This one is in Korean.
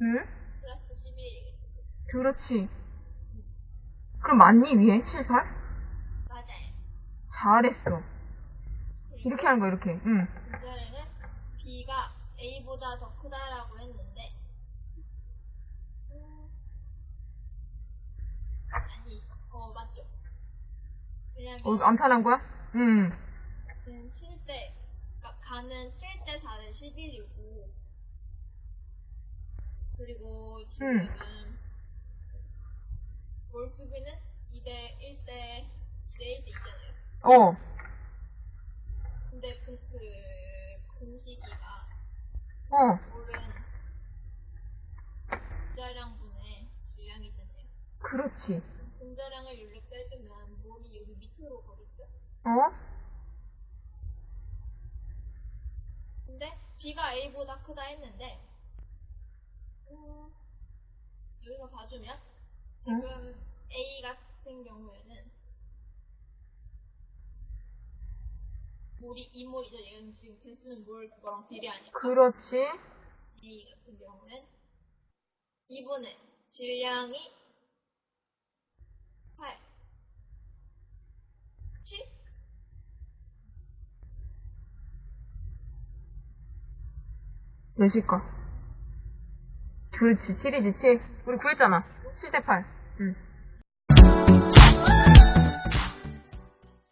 응? 플러스 11이겠지. 그렇지. 그럼 맞니, 위에? 7, 8? 맞아요. 잘했어. 이렇게 하는 거야, 이렇게. 응. 문제는 B가 A보다 더 크다라고 했는데 음, 아니 어 맞죠 왜냐면 어, 암산한 거야? 응. 지금 7대 그러니까 가는 7대 4대 11이고 그리고 지금은 몰수비는 2대 1대 2대 1대 있잖아요 어. 근데 그, 그 공식이가 어. 몰은 분자량 분의 질량이잖아요. 그렇지. 분자량을 여기로 빼주면 몰이 여기 밑으로 가겠죠? 어? 근데 B가 A보다 크다 했는데 음, 여기서 봐주면 지금 A 같은 경우에는 몰이 2몰이죠. 얘는 지금 개수는 몰 그거랑 비례하니까 그렇지. A 같은 경우엔 2분의 질량이 8 7 몇일까? 그렇지, 7이지, 7. 우리 구했잖아. 7 대 8. 응.